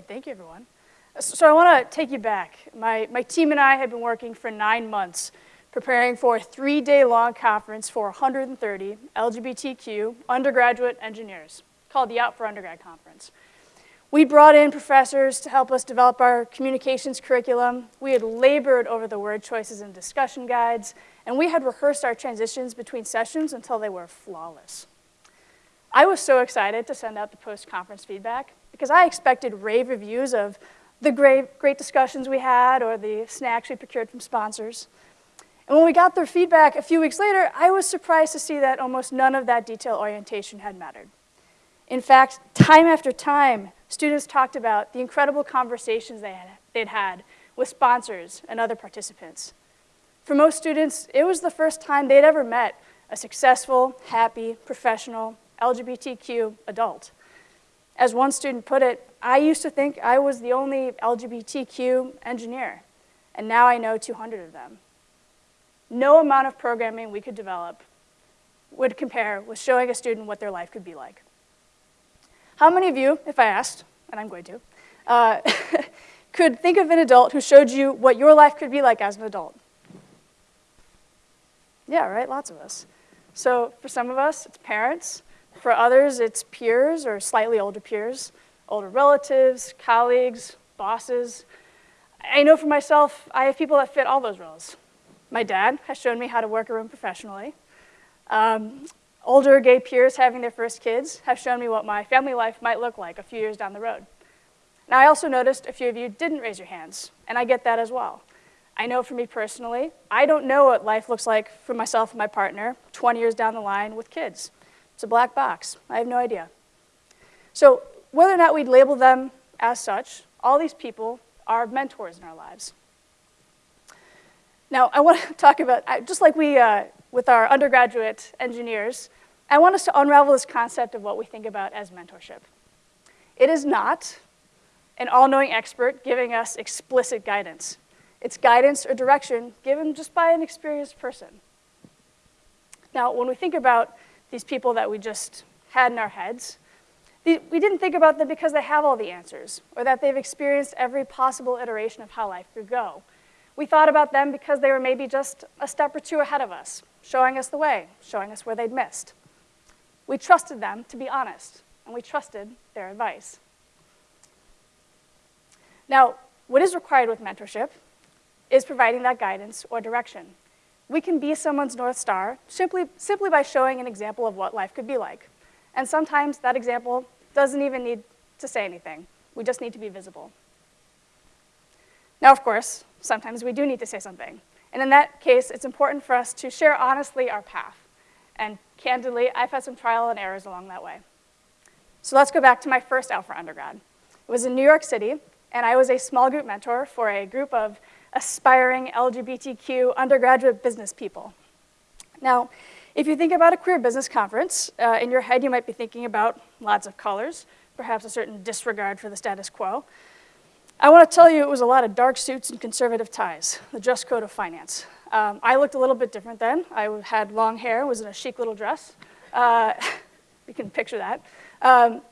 Great, thank you, everyone. Uh, so I want to take you back. My, my team and I have been working for nine months preparing for a three-day-long conference for 130 LGBTQ undergraduate engineers called the Out for Undergrad Conference. We brought in professors to help us develop our communications curriculum. We had labored over the word choices and discussion guides, and we had rehearsed our transitions between sessions until they were flawless. I was so excited to send out the post-conference feedback because I expected rave reviews of the great, great discussions we had or the snacks we procured from sponsors. And when we got their feedback a few weeks later, I was surprised to see that almost none of that detail orientation had mattered. In fact, time after time, students talked about the incredible conversations they had, they'd had with sponsors and other participants. For most students, it was the first time they'd ever met a successful, happy, professional, LGBTQ adult. As one student put it, I used to think I was the only LGBTQ engineer, and now I know 200 of them. No amount of programming we could develop would compare with showing a student what their life could be like. How many of you, if I asked, and I'm going to, uh, could think of an adult who showed you what your life could be like as an adult? Yeah, right, lots of us. So for some of us, it's parents. For others, it's peers or slightly older peers, older relatives, colleagues, bosses. I know for myself, I have people that fit all those roles. My dad has shown me how to work a room professionally. Um, older gay peers having their first kids have shown me what my family life might look like a few years down the road. Now, I also noticed a few of you didn't raise your hands, and I get that as well. I know for me personally, I don't know what life looks like for myself and my partner 20 years down the line with kids. It's a black box. I have no idea. So whether or not we'd label them as such, all these people are mentors in our lives. Now, I want to talk about, just like we, uh, with our undergraduate engineers, I want us to unravel this concept of what we think about as mentorship. It is not an all-knowing expert giving us explicit guidance. It's guidance or direction given just by an experienced person. Now, when we think about these people that we just had in our heads, we didn't think about them because they have all the answers or that they've experienced every possible iteration of how life could go. We thought about them because they were maybe just a step or two ahead of us, showing us the way, showing us where they'd missed. We trusted them to be honest, and we trusted their advice. Now, what is required with mentorship is providing that guidance or direction we can be someone's North Star simply, simply by showing an example of what life could be like. And sometimes that example doesn't even need to say anything. We just need to be visible. Now, of course, sometimes we do need to say something. And in that case, it's important for us to share honestly our path. And candidly, I've had some trial and errors along that way. So let's go back to my first Out for undergrad. It was in New York City, and I was a small group mentor for a group of aspiring LGBTQ undergraduate business people. Now, if you think about a queer business conference, uh, in your head you might be thinking about lots of colors, perhaps a certain disregard for the status quo. I want to tell you it was a lot of dark suits and conservative ties, the dress code of finance. Um, I looked a little bit different then. I had long hair, was in a chic little dress. Uh, you can picture that. Um,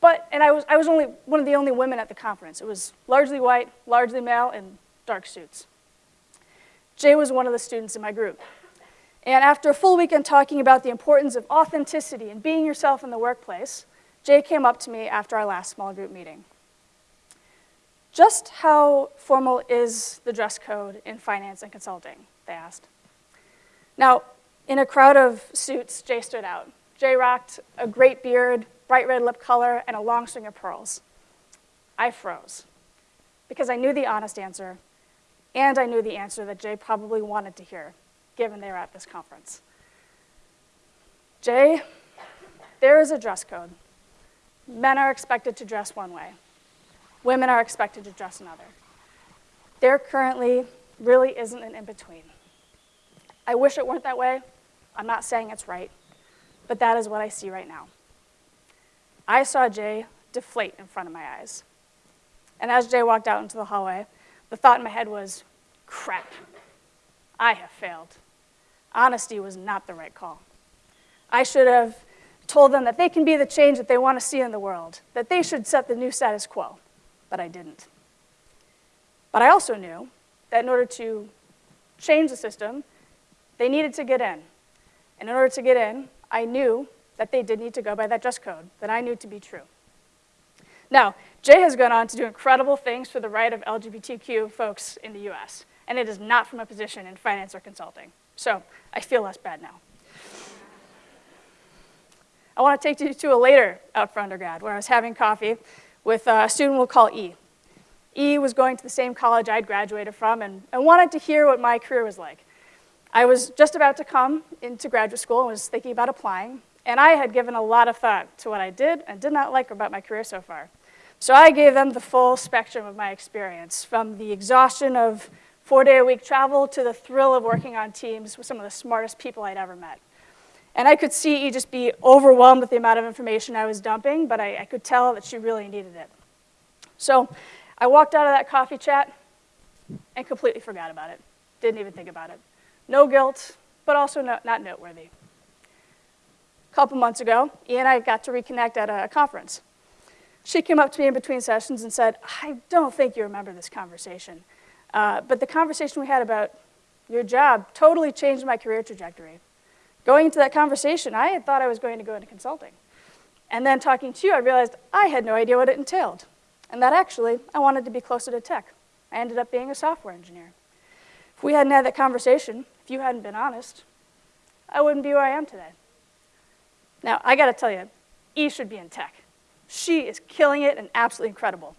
but, and I was, I was only one of the only women at the conference. It was largely white, largely male, and dark suits. Jay was one of the students in my group. And after a full weekend talking about the importance of authenticity and being yourself in the workplace, Jay came up to me after our last small group meeting. Just how formal is the dress code in finance and consulting, they asked. Now, in a crowd of suits, Jay stood out. Jay rocked a great beard, bright red lip color, and a long string of pearls. I froze because I knew the honest answer and I knew the answer that Jay probably wanted to hear, given they were at this conference. Jay, there is a dress code. Men are expected to dress one way. Women are expected to dress another. There currently really isn't an in-between. I wish it weren't that way. I'm not saying it's right, but that is what I see right now. I saw Jay deflate in front of my eyes. And as Jay walked out into the hallway, the thought in my head was, crap, I have failed. Honesty was not the right call. I should have told them that they can be the change that they want to see in the world, that they should set the new status quo. but I didn't. But I also knew that in order to change the system, they needed to get in. And in order to get in, I knew that they did need to go by that dress code that I knew to be true. Now, Jay has gone on to do incredible things for the right of LGBTQ folks in the US, and it is not from a position in finance or consulting. So I feel less bad now. I want to take you to a later out for undergrad where I was having coffee with a student we'll call E. E was going to the same college I'd graduated from and, and wanted to hear what my career was like. I was just about to come into graduate school and was thinking about applying, and I had given a lot of thought to what I did and did not like about my career so far. So I gave them the full spectrum of my experience, from the exhaustion of four-day-a-week travel to the thrill of working on teams with some of the smartest people I'd ever met. And I could see E just be overwhelmed with the amount of information I was dumping, but I, I could tell that she really needed it. So I walked out of that coffee chat and completely forgot about it. Didn't even think about it. No guilt, but also no, not noteworthy. A couple months ago, E and I got to reconnect at a conference. She came up to me in between sessions and said, I don't think you remember this conversation, uh, but the conversation we had about your job totally changed my career trajectory. Going into that conversation, I had thought I was going to go into consulting. And then talking to you, I realized I had no idea what it entailed. And that actually, I wanted to be closer to tech. I ended up being a software engineer. If we hadn't had that conversation, if you hadn't been honest, I wouldn't be where I am today. Now, I gotta tell you, E should be in tech. She is killing it and absolutely incredible.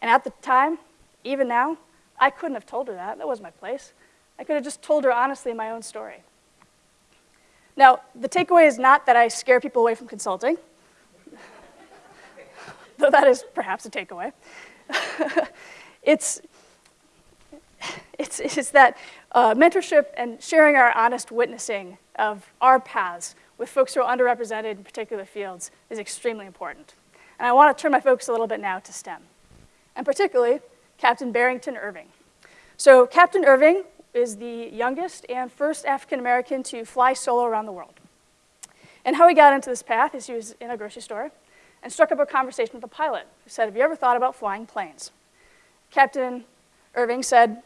And at the time, even now, I couldn't have told her that. That was my place. I could have just told her honestly my own story. Now, the takeaway is not that I scare people away from consulting, though that is perhaps a takeaway. it's, it's, it's that uh, mentorship and sharing our honest witnessing of our paths with folks who are underrepresented in particular fields is extremely important. And I want to turn my focus a little bit now to STEM, and particularly Captain Barrington Irving. So Captain Irving is the youngest and first African American to fly solo around the world. And how he got into this path is he was in a grocery store and struck up a conversation with a pilot who said, have you ever thought about flying planes? Captain Irving said,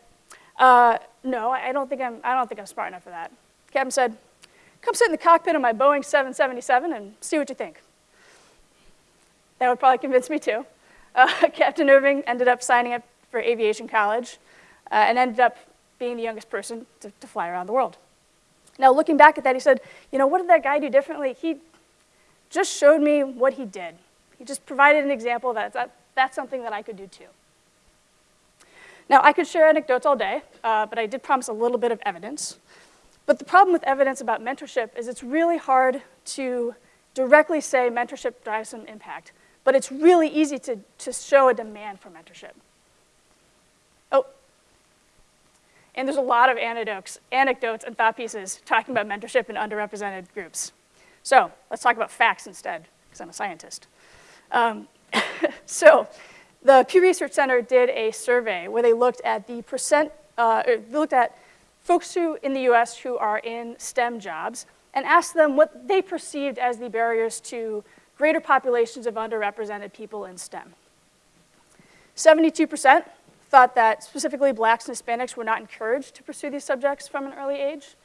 uh, no, I don't, think I'm, I don't think I'm smart enough for that. Captain said, come sit in the cockpit of my Boeing 777 and see what you think. That would probably convince me too. Uh, Captain Irving ended up signing up for aviation college uh, and ended up being the youngest person to, to fly around the world. Now, looking back at that, he said, you know, what did that guy do differently? He just showed me what he did. He just provided an example that, that that's something that I could do too. Now, I could share anecdotes all day, uh, but I did promise a little bit of evidence. But the problem with evidence about mentorship is it's really hard to directly say mentorship drives some impact, but it's really easy to, to show a demand for mentorship. Oh, and there's a lot of anecdotes, anecdotes and thought pieces talking about mentorship in underrepresented groups. So let's talk about facts instead, because I'm a scientist. Um, so the Pew Research Center did a survey where they looked at the percent, uh, they looked at folks who in the US who are in STEM jobs and asked them what they perceived as the barriers to greater populations of underrepresented people in STEM. 72% thought that specifically blacks and Hispanics were not encouraged to pursue these subjects from an early age.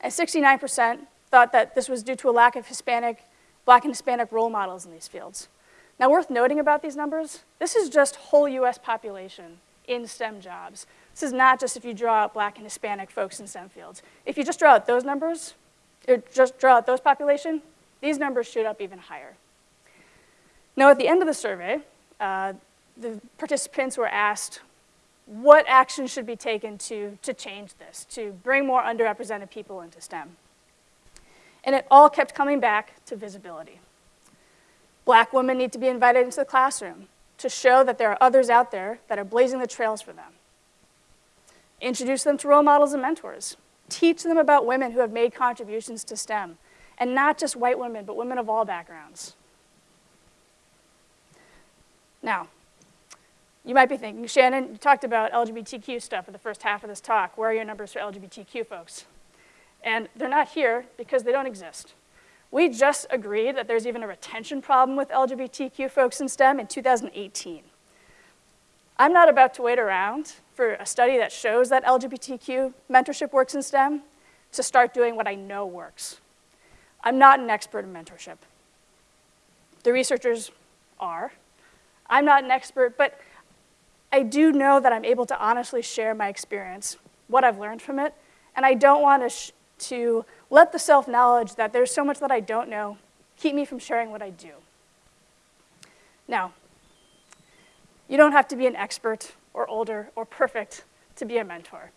And 69% thought that this was due to a lack of Hispanic, black and Hispanic role models in these fields. Now worth noting about these numbers, this is just whole US population in STEM jobs. This is not just if you draw out black and Hispanic folks in STEM fields. If you just draw out those numbers, or just draw out those population, these numbers shoot up even higher. Now at the end of the survey, uh, the participants were asked what action should be taken to, to change this, to bring more underrepresented people into STEM. And it all kept coming back to visibility. Black women need to be invited into the classroom to show that there are others out there that are blazing the trails for them. Introduce them to role models and mentors. Teach them about women who have made contributions to STEM, and not just white women, but women of all backgrounds. Now, you might be thinking, Shannon, you talked about LGBTQ stuff in the first half of this talk. Where are your numbers for LGBTQ folks? And they're not here because they don't exist. We just agreed that there's even a retention problem with LGBTQ folks in STEM in 2018. I'm not about to wait around for a study that shows that LGBTQ mentorship works in STEM to start doing what I know works. I'm not an expert in mentorship. The researchers are. I'm not an expert, but I do know that I'm able to honestly share my experience, what I've learned from it, and I don't want to, to let the self-knowledge that there's so much that I don't know keep me from sharing what I do. Now, you don't have to be an expert or older or perfect to be a mentor.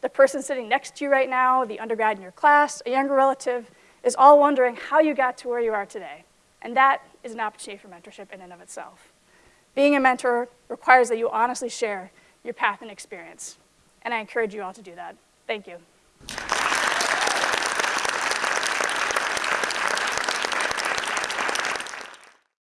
The person sitting next to you right now, the undergrad in your class, a younger relative, is all wondering how you got to where you are today. And that is an opportunity for mentorship in and of itself. Being a mentor requires that you honestly share your path and experience. And I encourage you all to do that. Thank you.